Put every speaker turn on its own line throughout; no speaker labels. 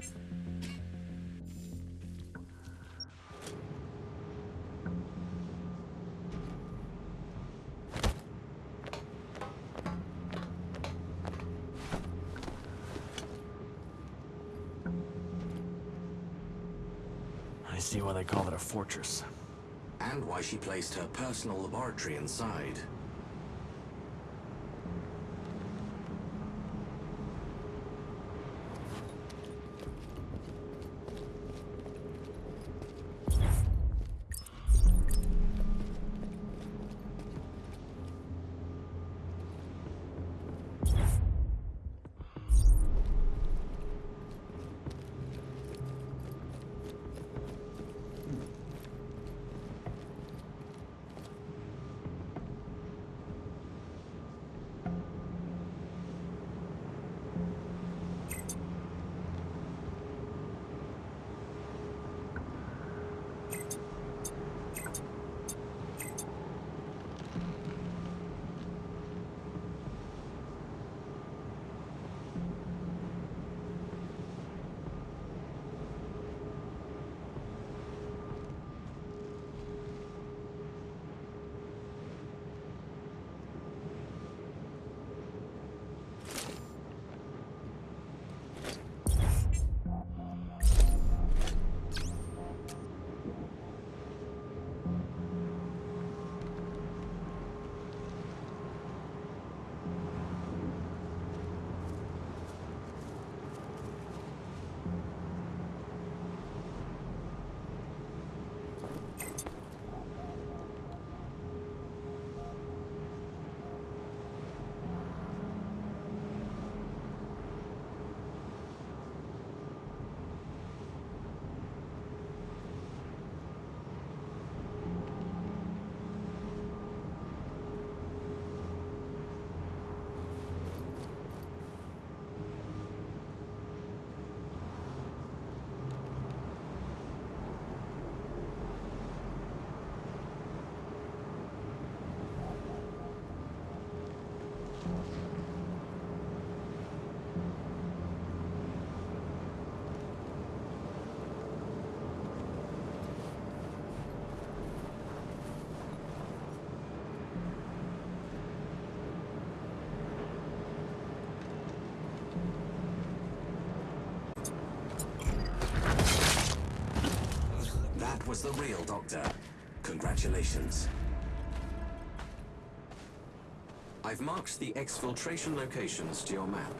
I see why they call it a fortress.
And why she placed her personal laboratory inside. Was the real doctor. Congratulations. I've marked the exfiltration locations to your map.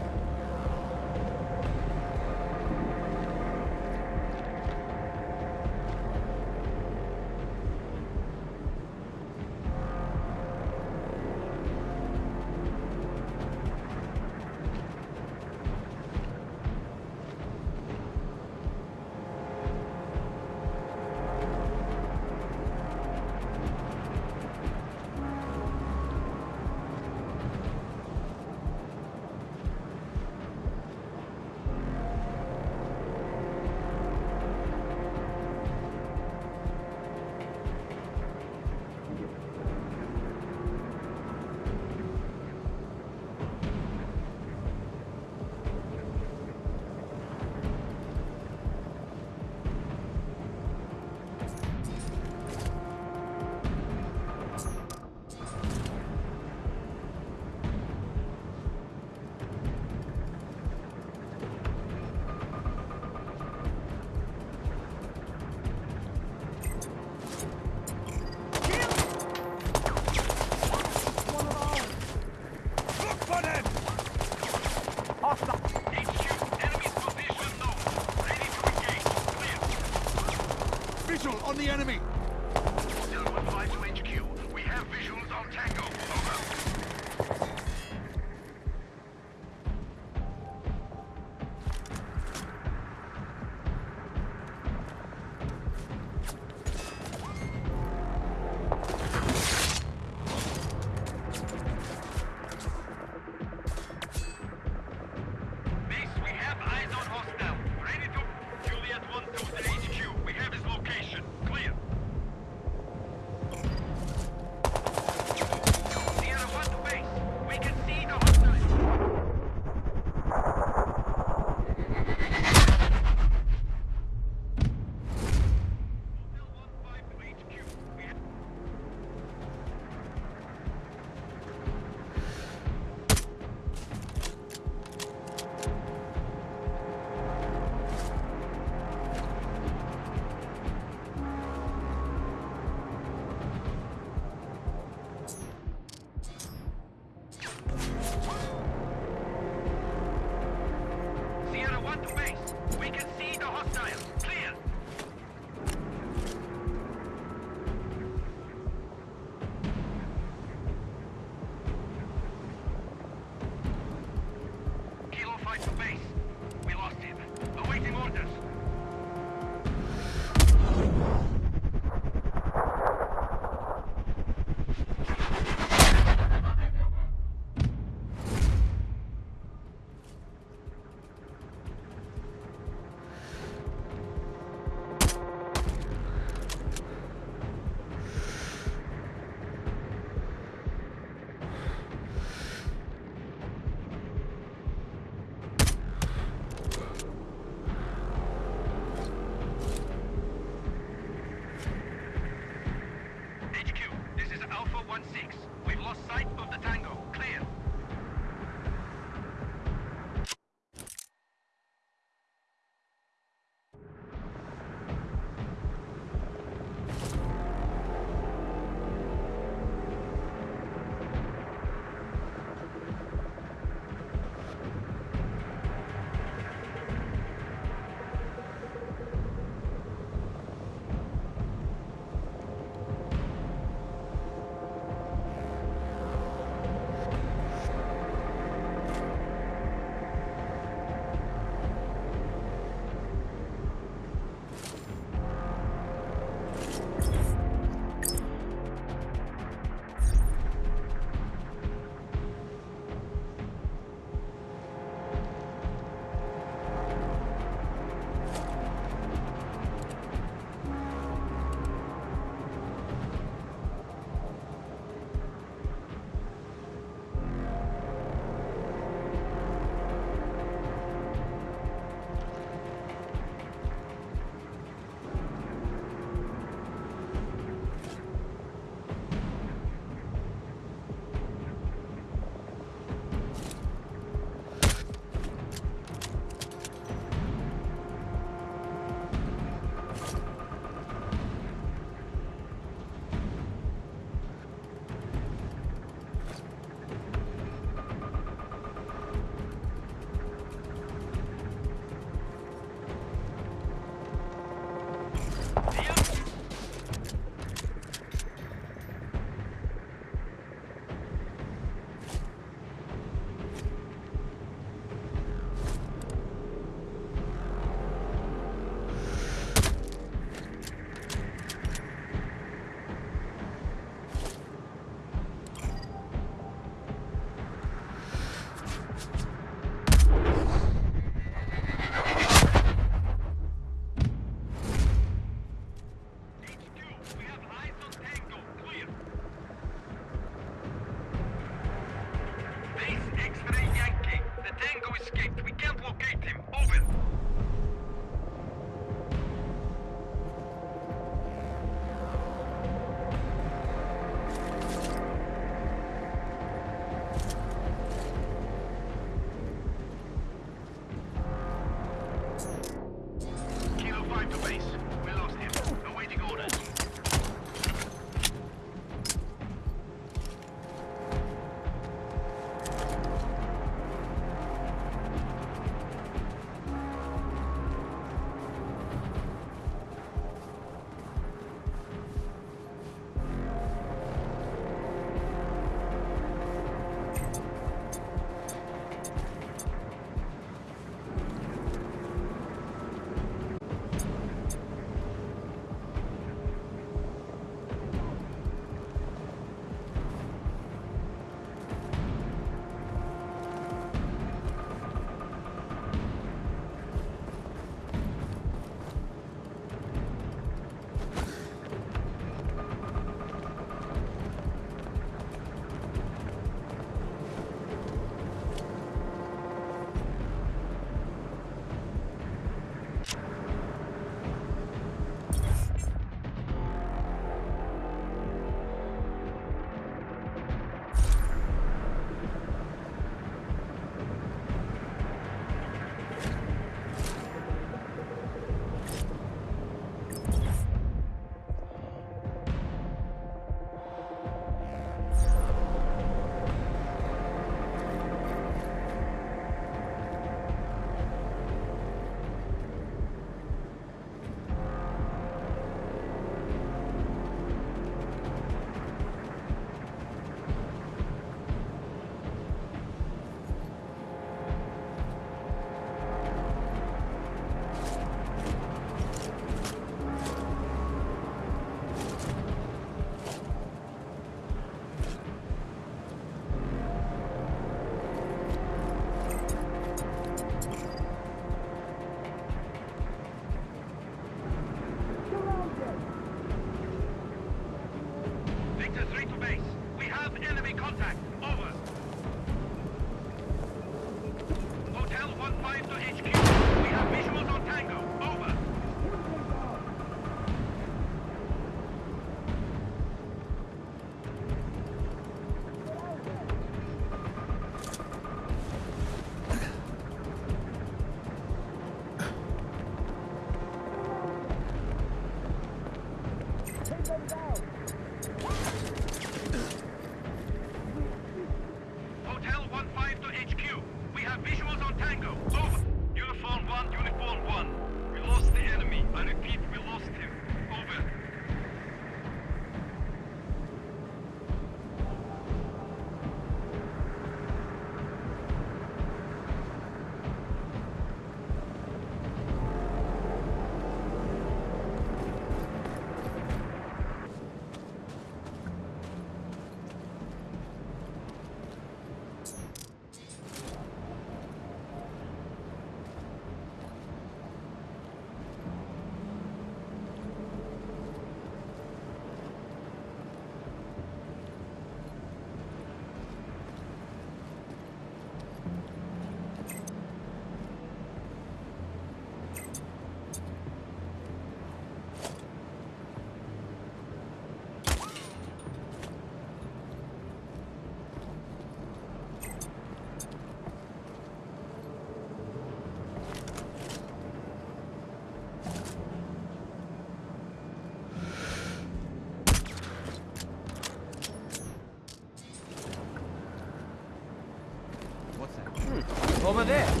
Over
there.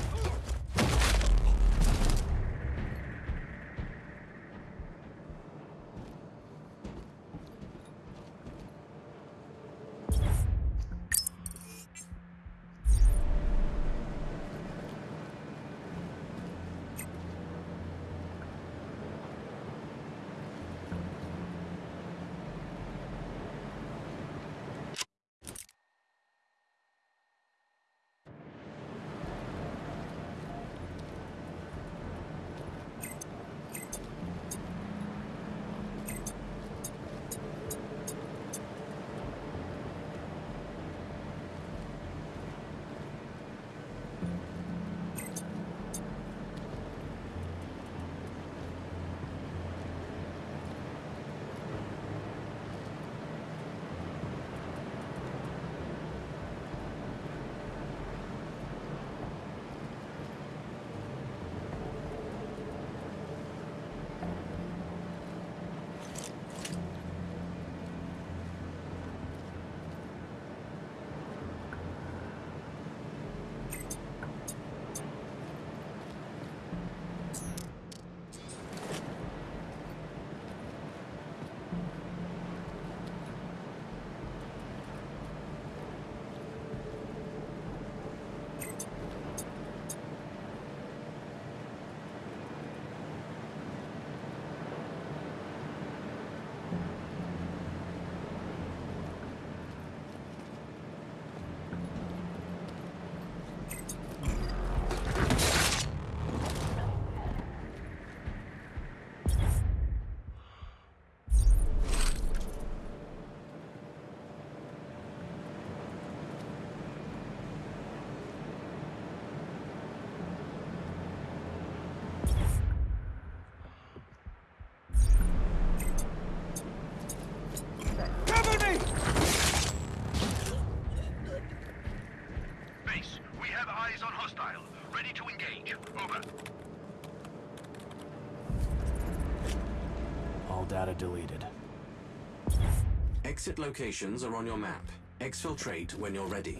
Data deleted.
Exit locations are on your map. Exfiltrate when you're ready.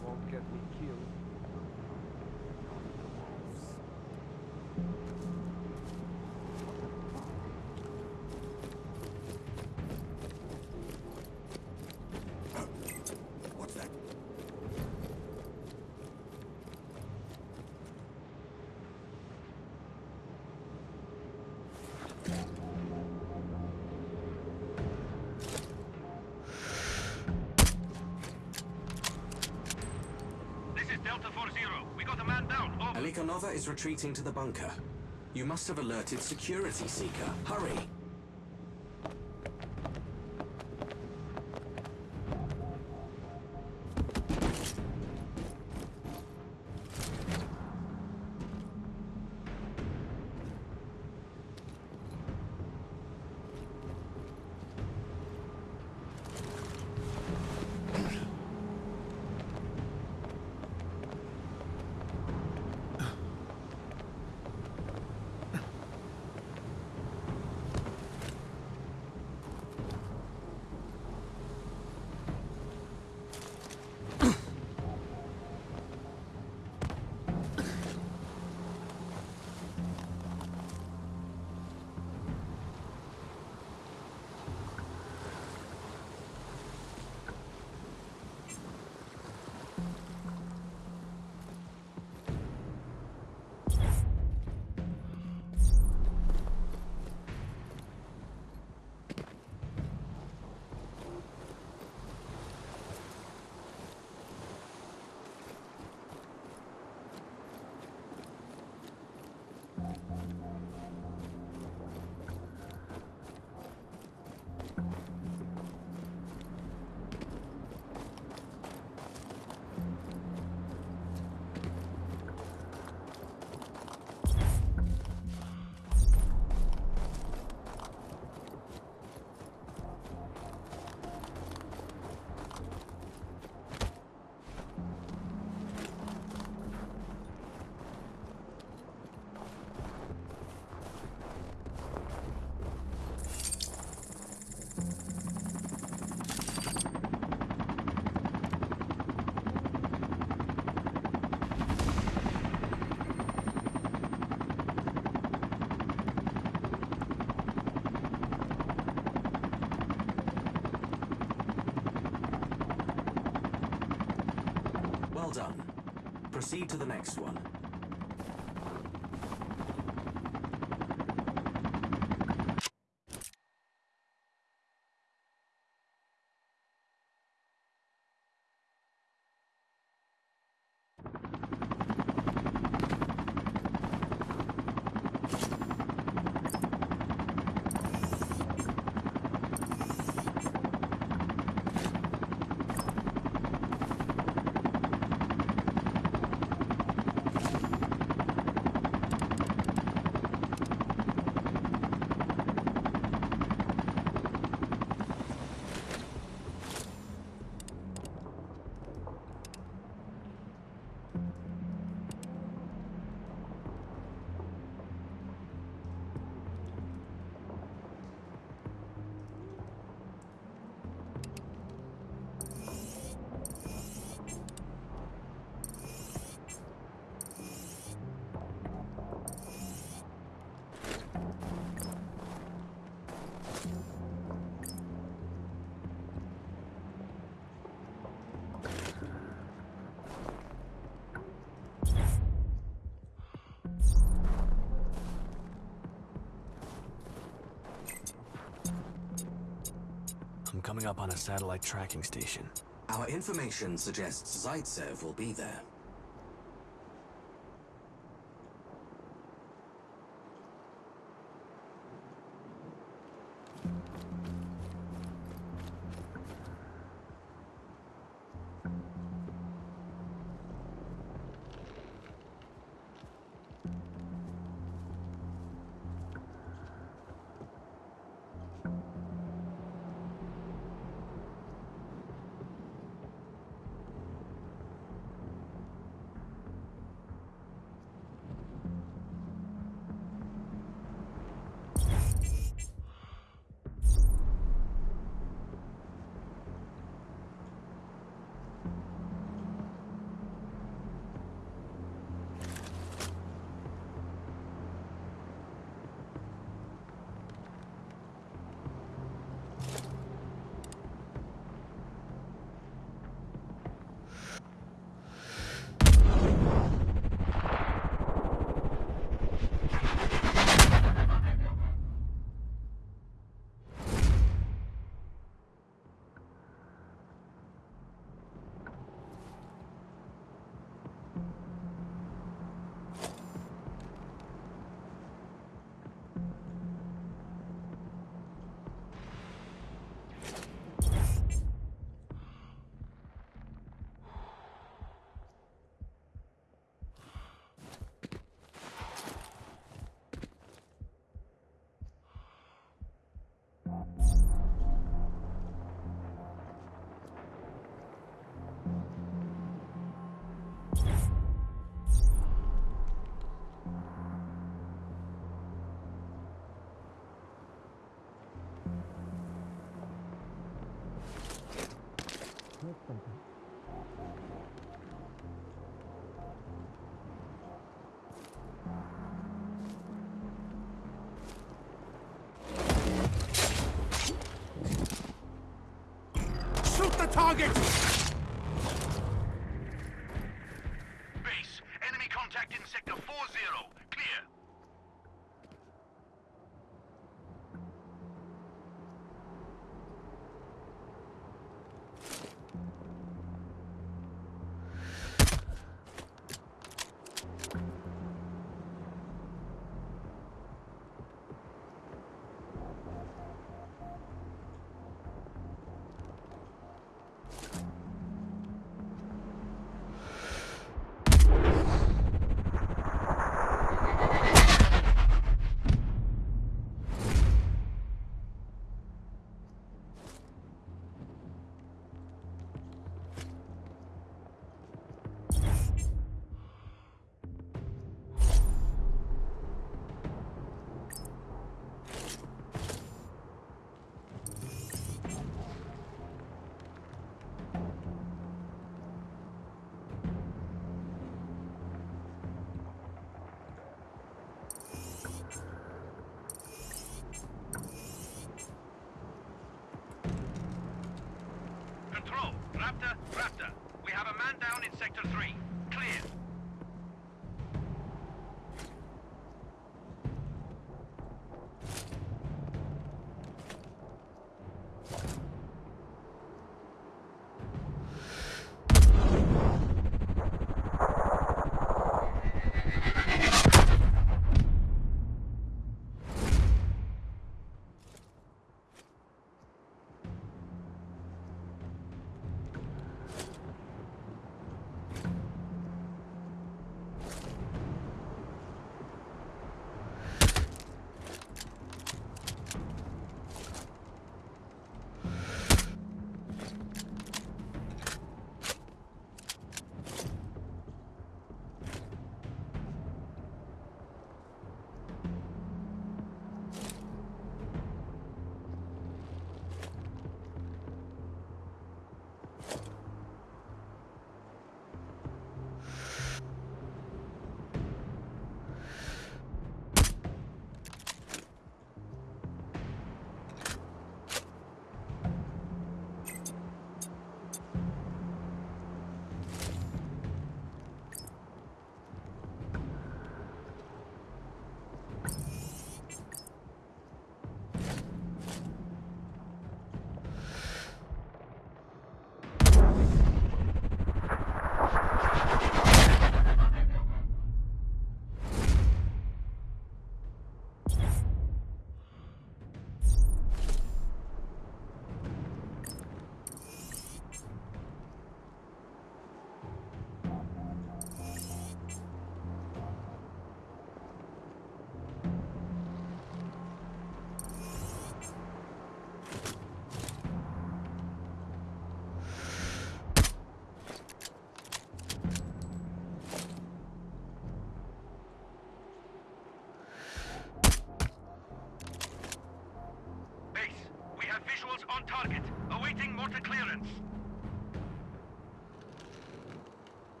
Won't get me
down.
Is retreating to the bunker. You must have alerted Security Seeker. Hurry! Proceed to the next one.
Coming up on a satellite tracking station.
Our information suggests Zaitsev will be there.
Target!
Raptor. We have a man down in sector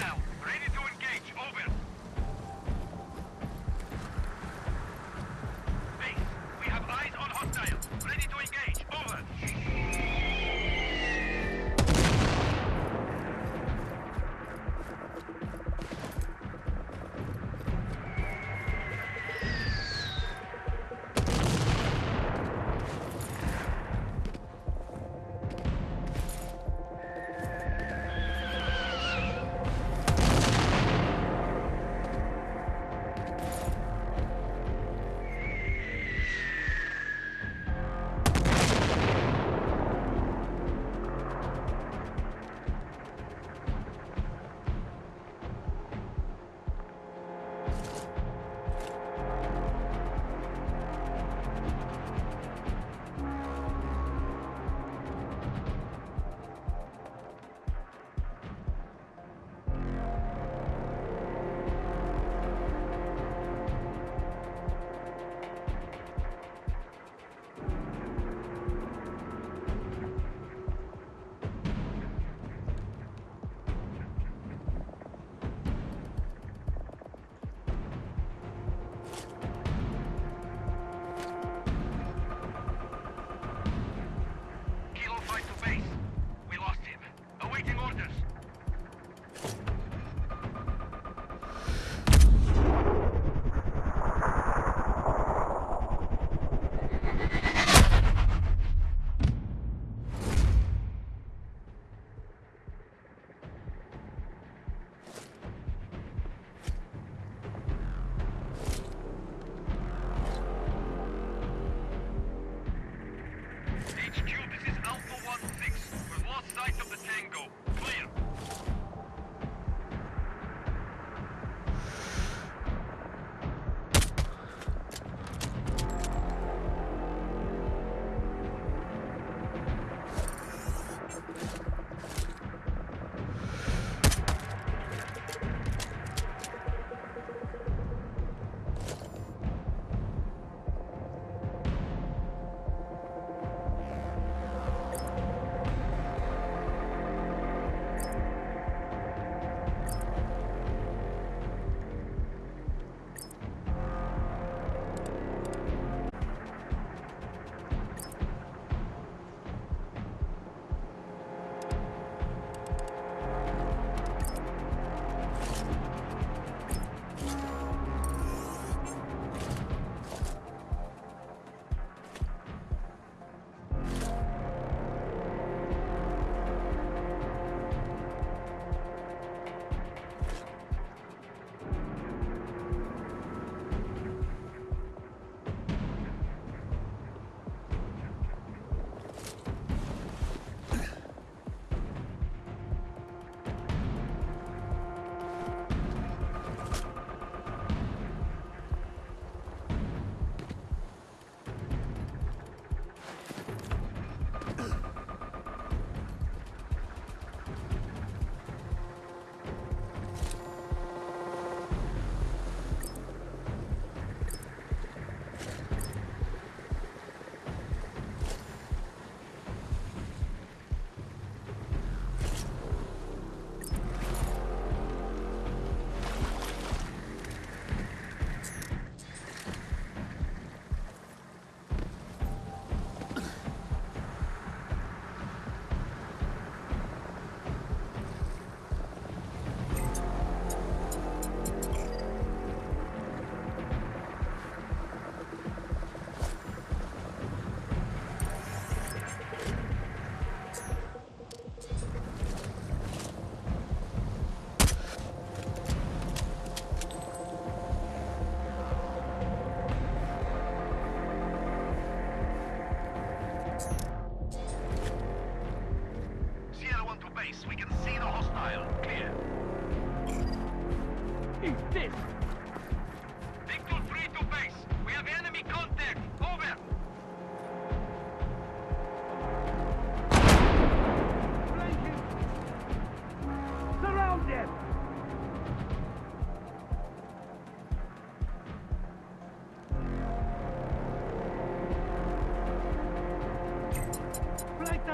eyes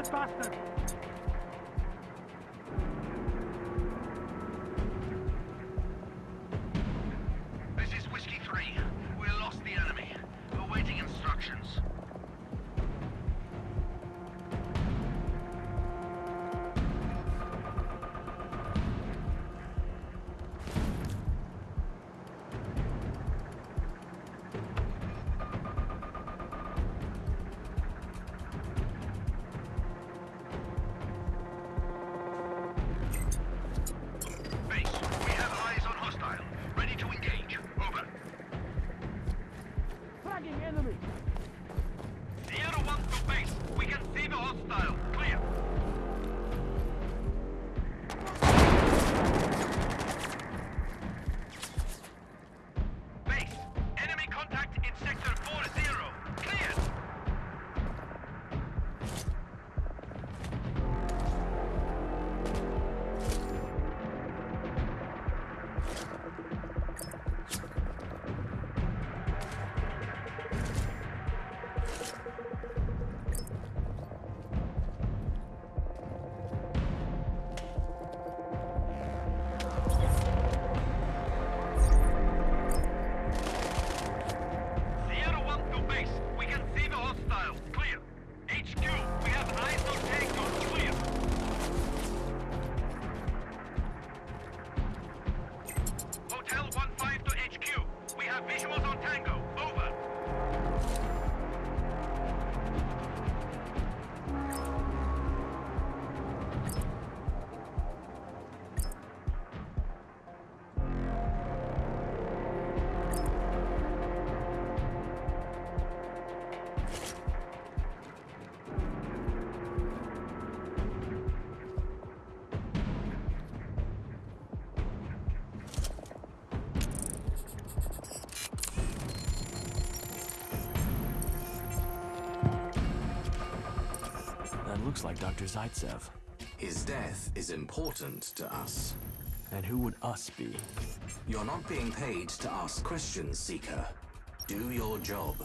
Flank
looks like Dr. Zaitsev.
His death is important to us.
And who would us be?
You're not being paid to ask questions, Seeker. Do your job.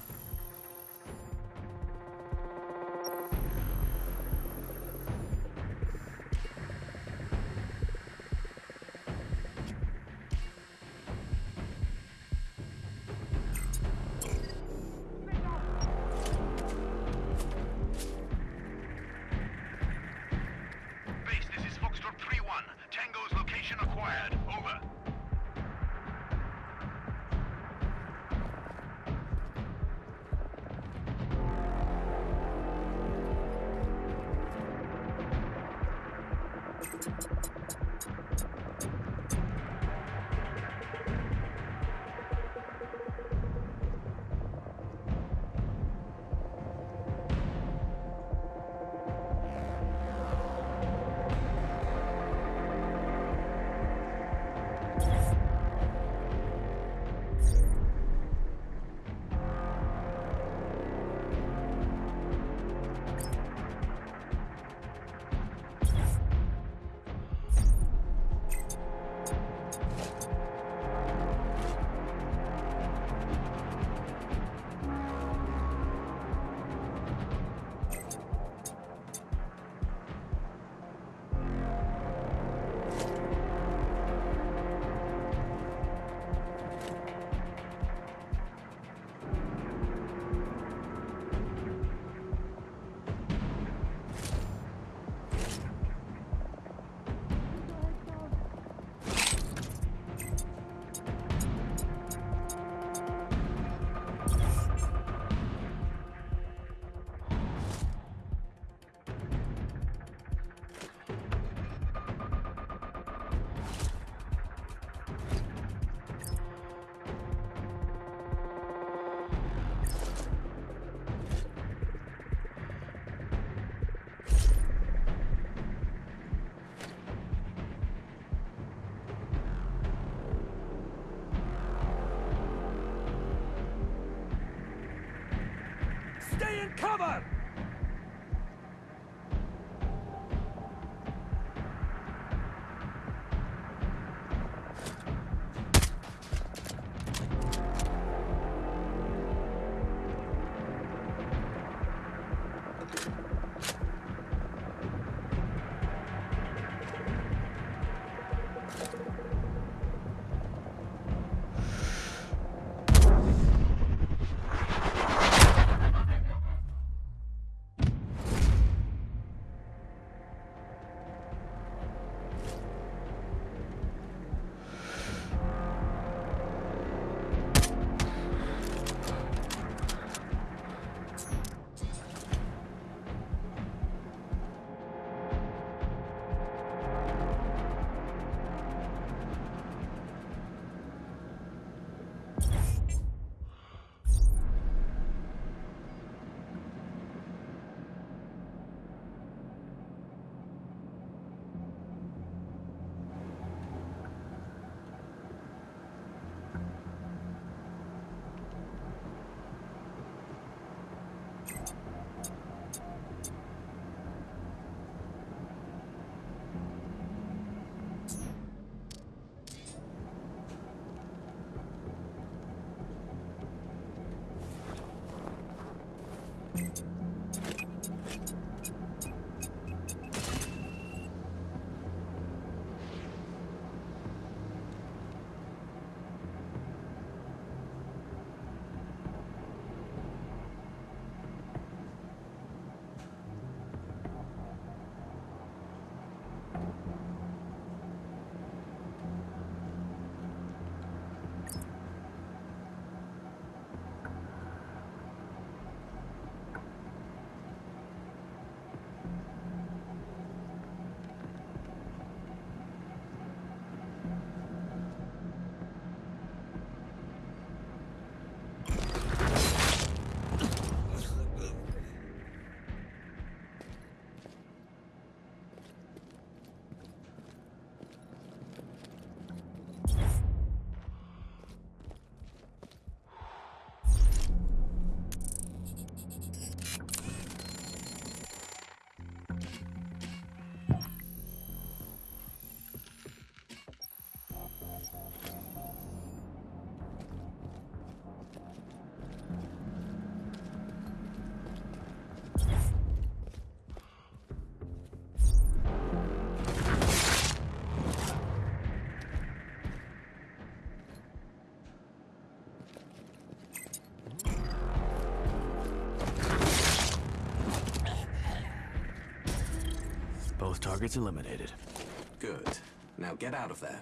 Targets eliminated.
Good. Now get out of there.